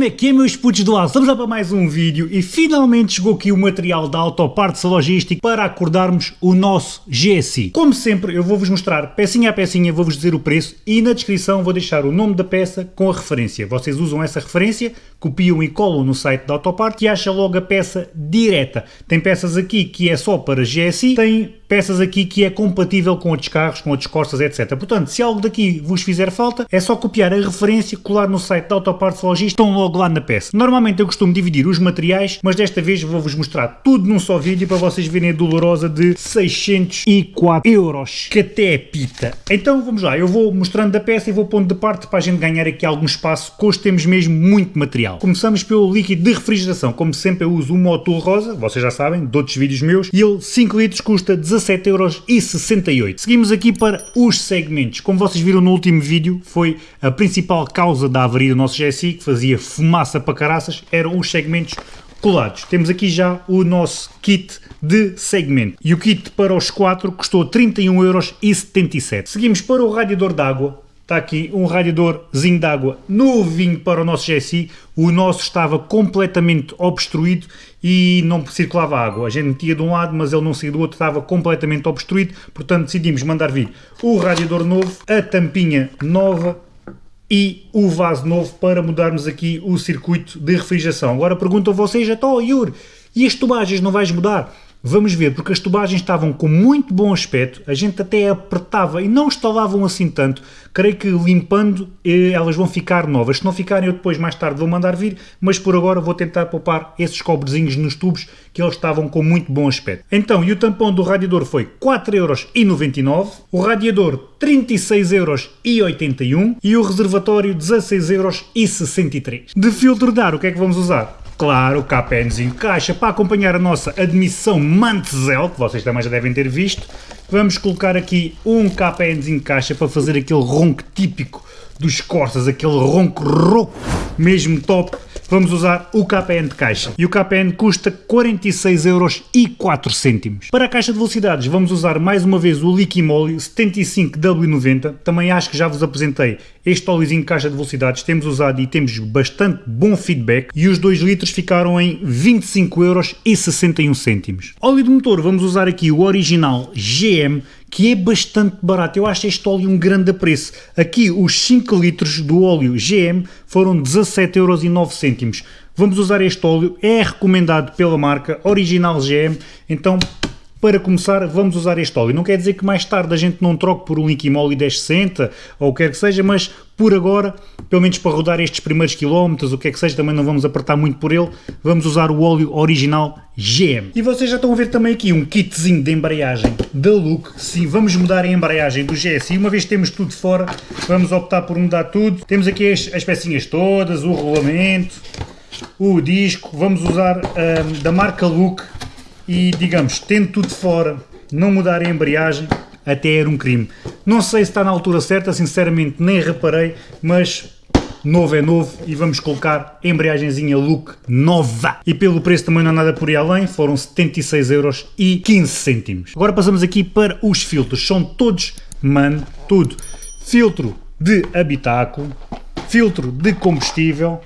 Como é que é meus putos do lado? Estamos lá para mais um vídeo e finalmente chegou aqui o material da Autopartes Logística para acordarmos o nosso GSI. Como sempre eu vou-vos mostrar pecinha a pecinha, vou-vos dizer o preço e na descrição vou deixar o nome da peça com a referência. Vocês usam essa referência, copiam e colam no site da Autoparte e acham logo a peça direta. Tem peças aqui que é só para GSI, tem peças aqui que é compatível com outros carros, com outros Corsas, etc. Portanto, se algo daqui vos fizer falta, é só copiar a referência, colar no site da Autopartes Logística, estão logo lá na peça. Normalmente eu costumo dividir os materiais, mas desta vez vou-vos mostrar tudo num só vídeo para vocês verem a dolorosa de 604 euros, que até é pita. Então vamos lá, eu vou mostrando a peça e vou pondo de parte para a gente ganhar aqui algum espaço, que hoje temos mesmo muito material. Começamos pelo líquido de refrigeração, como sempre eu uso o Motul Rosa, vocês já sabem, de outros vídeos meus, e ele 5 litros custa 17,68€. Seguimos aqui para os segmentos. Como vocês viram no último vídeo, foi a principal causa da avaria do nosso GSI, que fazia fumaça para caraças, eram os segmentos colados. Temos aqui já o nosso kit de segmento. E o kit para os 4 custou 31,77€. Seguimos para o radiador d'água. Está aqui um radiadorzinho de água novinho para o nosso GSI. O nosso estava completamente obstruído e não circulava água. A gente metia de um lado, mas ele não saía do outro, estava completamente obstruído. Portanto, decidimos mandar vir o radiador novo, a tampinha nova e o vaso novo para mudarmos aqui o circuito de refrigeração. Agora perguntam vocês, então, Yuri, e as tubagens não vais mudar? Vamos ver, porque as tubagens estavam com muito bom aspecto, a gente até apertava e não estalavam assim tanto. Creio que limpando eh, elas vão ficar novas. Se não ficarem, eu depois mais tarde vou mandar vir, mas por agora vou tentar poupar esses cobrezinhos nos tubos que eles estavam com muito bom aspecto. Então, e o tampão do radiador foi 4,99€, o radiador 36,81€ e o reservatório 16,63€. De filtro de ar, o que é que vamos usar? Claro, KPNzinho caixa para acompanhar a nossa admissão Mantzel, que vocês também já devem ter visto. Vamos colocar aqui um KPNzinho caixa para fazer aquele ronco típico dos Corsas, aquele ronco rouco mesmo top vamos usar o KPN de caixa. E o KPN custa 46 euros e 4 cêntimos. Para a caixa de velocidades vamos usar mais uma vez o Liquimóleo 75W90. Também acho que já vos apresentei este óleozinho de caixa de velocidades. Temos usado e temos bastante bom feedback. E os 2 litros ficaram em 25 euros e 61 cêntimos. Óleo de motor vamos usar aqui o original GM que é bastante barato. Eu acho este óleo um grande preço. Aqui os 5 litros do óleo GM foram 17,09€. Vamos usar este óleo, é recomendado pela marca Original GM, então para começar, vamos usar este óleo. Não quer dizer que mais tarde a gente não troque por um Liquimoli 1060 ou o que quer que seja, mas por agora, pelo menos para rodar estes primeiros quilómetros, o que é que seja, também não vamos apertar muito por ele, vamos usar o óleo original GM. E vocês já estão a ver também aqui um kitzinho de embreagem da Look. Sim, vamos mudar a embreagem do GSI. Uma vez que temos tudo fora, vamos optar por mudar tudo. Temos aqui as, as pecinhas todas, o rolamento, o disco. Vamos usar um, da marca Look e, digamos, tendo tudo fora, não mudar a embreagem, até era um crime. Não sei se está na altura certa, sinceramente nem reparei, mas novo é novo e vamos colocar a embreagenzinha Look nova. E pelo preço também não há nada por aí além, foram 76 euros e 15 cêntimos. Agora passamos aqui para os filtros, são todos, mano, tudo. Filtro de habitáculo, filtro de combustível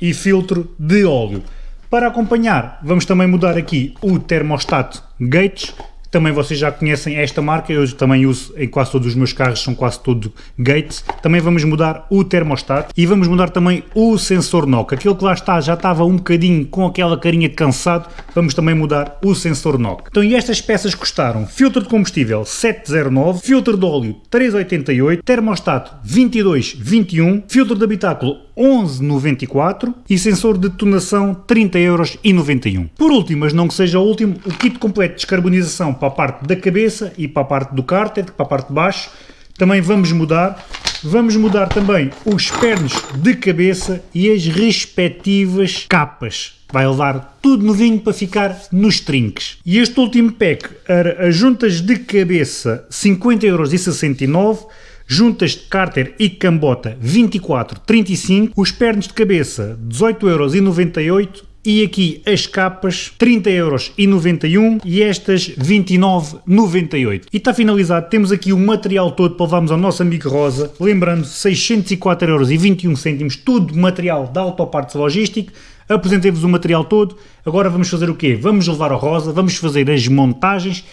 e filtro de óleo. Para acompanhar, vamos também mudar aqui o termostato Gates, também vocês já conhecem esta marca, eu também uso em quase todos os meus carros, são quase todos Gates. Também vamos mudar o termostato e vamos mudar também o sensor NOC. Aquele que lá está já estava um bocadinho com aquela carinha cansado, vamos também mudar o sensor NOC. Então e estas peças custaram filtro de combustível 709, filtro de óleo 388, termostato 2221, filtro de habitáculo 11,94 e sensor de detonação 30,91€. Por último, mas não que seja o último, o kit completo de descarbonização para a parte da cabeça e para a parte do cárter, para a parte de baixo, também vamos mudar. Vamos mudar também os pernos de cabeça e as respectivas capas. Vai levar tudo novinho para ficar nos trinques. E este último pack era as juntas de cabeça 50,69€, juntas de cárter e cambota 24,35, os pernos de cabeça 18,98€ e aqui as capas 30,91€ e estas 29,98€. E está finalizado, temos aqui o material todo para levarmos ao nosso amigo Rosa, lembrando 604,21€, tudo material da Autopartes Logística, apresentei-vos o material todo, agora vamos fazer o quê? Vamos levar ao Rosa, vamos fazer as montagens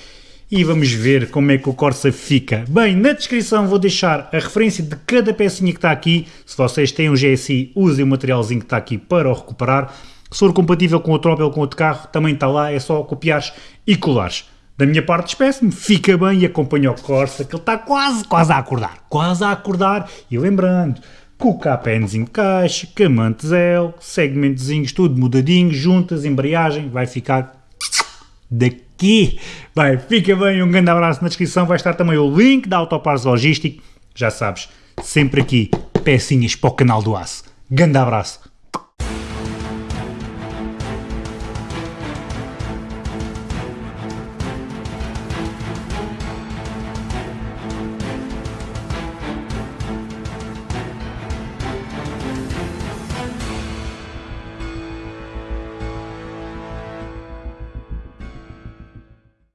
e vamos ver como é que o Corsa fica. Bem, na descrição vou deixar a referência de cada pecinha que está aqui, se vocês têm um GSI, usem o materialzinho que está aqui para o recuperar, se for compatível com outro Opel ou com outro carro, também está lá, é só copiares e colares. Da minha parte, despeço-me, fica bem e acompanha o Corsa, que ele está quase, quase a acordar. Quase a acordar. E lembrando, com o KPNzinho de caixa, camante L, segmentozinhos tudo mudadinho, juntas, embreagem, vai ficar daqui. Vai, fica bem, um grande abraço na descrição, vai estar também o link da Autopares Logístico, já sabes, sempre aqui, pecinhas para o canal do Aço. Grande abraço.